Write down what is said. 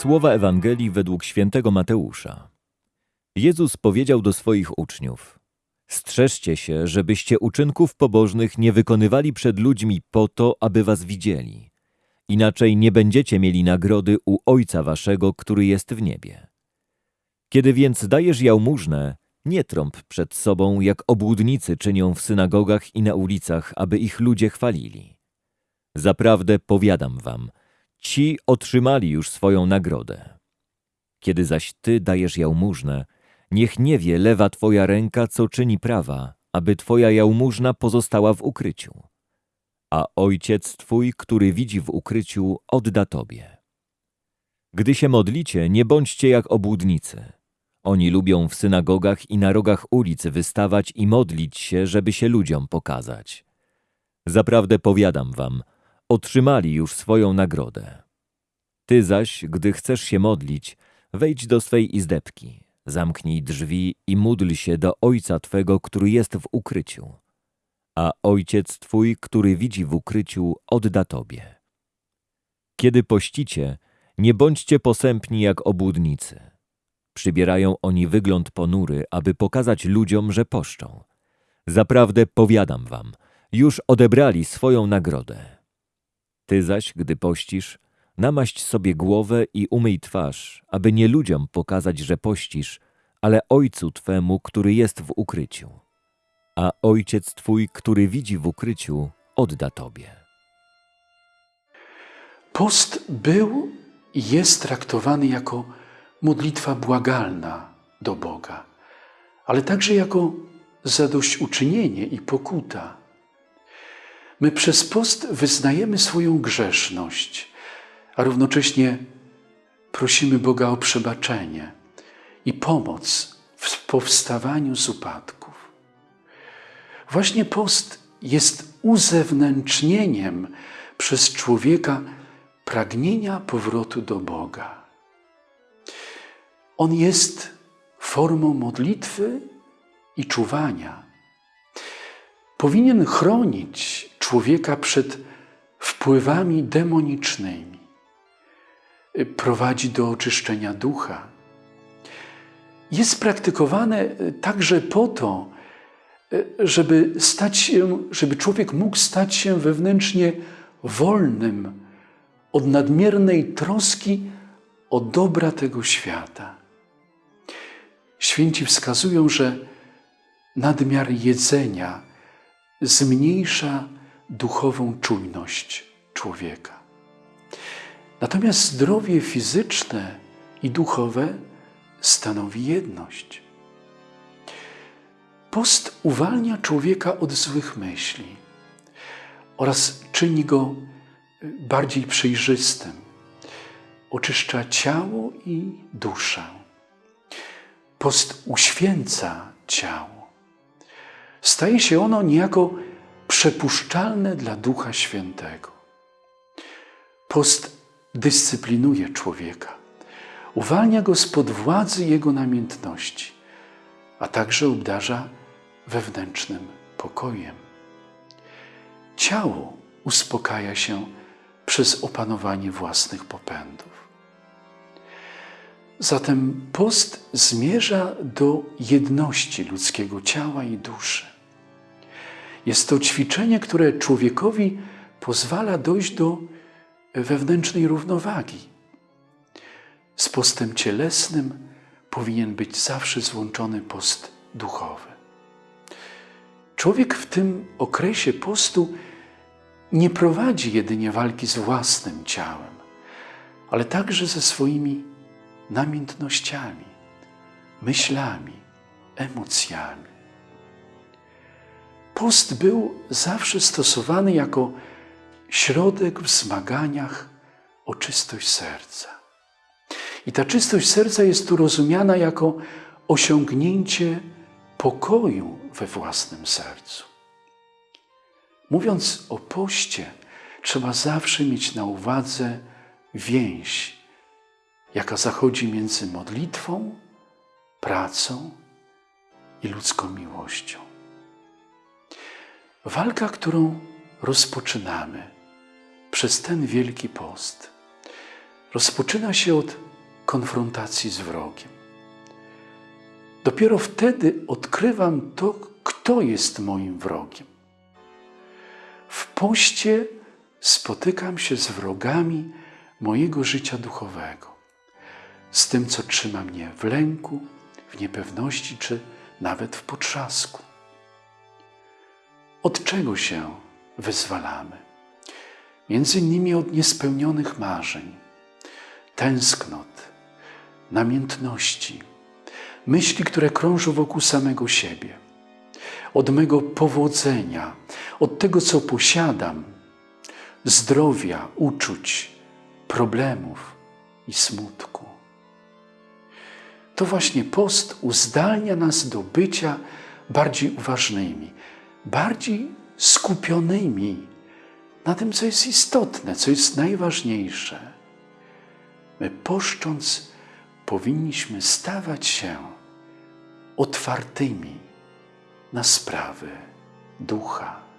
Słowa Ewangelii według świętego Mateusza. Jezus powiedział do swoich uczniów: Strzeżcie się, żebyście uczynków pobożnych nie wykonywali przed ludźmi po to, aby was widzieli. Inaczej nie będziecie mieli nagrody u Ojca waszego, który jest w niebie. Kiedy więc dajesz jałmużnę, nie trąb przed sobą, jak obłudnicy czynią w synagogach i na ulicach, aby ich ludzie chwalili. Zaprawdę powiadam wam, ci otrzymali już swoją nagrodę. Kiedy zaś ty dajesz jałmużnę, niech nie wie lewa twoja ręka, co czyni prawa, aby twoja jałmużna pozostała w ukryciu. A ojciec twój, który widzi w ukryciu, odda tobie. Gdy się modlicie, nie bądźcie jak obłudnicy. Oni lubią w synagogach i na rogach ulic wystawać i modlić się, żeby się ludziom pokazać. Zaprawdę powiadam wam, otrzymali już swoją nagrodę. Ty zaś, gdy chcesz się modlić, wejdź do swej izdebki, zamknij drzwi i módl się do Ojca Twego, który jest w ukryciu. A Ojciec Twój, który widzi w ukryciu, odda Tobie. Kiedy pościcie, nie bądźcie posępni jak obłudnicy. Przybierają oni wygląd ponury, aby pokazać ludziom, że poszczą. Zaprawdę powiadam wam, już odebrali swoją nagrodę. Ty zaś, gdy pościsz, namaść sobie głowę i umyj twarz, aby nie ludziom pokazać, że pościsz, ale Ojcu Twemu, który jest w ukryciu. A Ojciec Twój, który widzi w ukryciu, odda Tobie. Post był i jest traktowany jako modlitwa błagalna do Boga, ale także jako zadośćuczynienie i pokuta. My przez post wyznajemy swoją grzeszność, a równocześnie prosimy Boga o przebaczenie i pomoc w powstawaniu z upadków. Właśnie post jest uzewnętrznieniem przez człowieka pragnienia powrotu do Boga. On jest formą modlitwy i czuwania. Powinien chronić człowieka przed wpływami demonicznymi. Prowadzi do oczyszczenia ducha. Jest praktykowane także po to, żeby stać się, żeby człowiek mógł stać się wewnętrznie wolnym od nadmiernej troski o dobra tego świata. Święci wskazują, że nadmiar jedzenia zmniejsza duchową czujność człowieka. Natomiast zdrowie fizyczne i duchowe stanowi jedność. Post uwalnia człowieka od złych myśli oraz czyni go bardziej przejrzystym. Oczyszcza ciało i duszę. Post uświęca ciało. Staje się ono niejako przepuszczalne dla Ducha Świętego. Post dyscyplinuje człowieka, uwalnia go spod władzy jego namiętności, a także obdarza wewnętrznym pokojem. Ciało uspokaja się przez opanowanie własnych popędów. Zatem post zmierza do jedności ludzkiego ciała i duszy. Jest to ćwiczenie, które człowiekowi pozwala dojść do wewnętrznej równowagi. Z postem cielesnym powinien być zawsze złączony post duchowy. Człowiek w tym okresie postu nie prowadzi jedynie walki z własnym ciałem, ale także ze swoimi namiętnościami, myślami, emocjami. Post był zawsze stosowany jako środek w zmaganiach o czystość serca. I ta czystość serca jest tu rozumiana jako osiągnięcie pokoju we własnym sercu. Mówiąc o poście, trzeba zawsze mieć na uwadze więź, jaka zachodzi między modlitwą, pracą i ludzką miłością. Walka, którą rozpoczynamy przez ten wielki post, rozpoczyna się od konfrontacji z wrogiem. Dopiero wtedy odkrywam to, kto jest moim wrogiem. W poście spotykam się z wrogami mojego życia duchowego, z tym, co trzyma mnie w lęku, w niepewności czy nawet w potrzasku. Od czego się wyzwalamy? Między innymi od niespełnionych marzeń, tęsknot, namiętności, myśli, które krążą wokół samego siebie, od mego powodzenia, od tego, co posiadam, zdrowia, uczuć, problemów i smutku. To właśnie post uzdalnia nas do bycia bardziej uważnymi, bardziej skupionymi na tym, co jest istotne, co jest najważniejsze. My poszcząc powinniśmy stawać się otwartymi na sprawy ducha.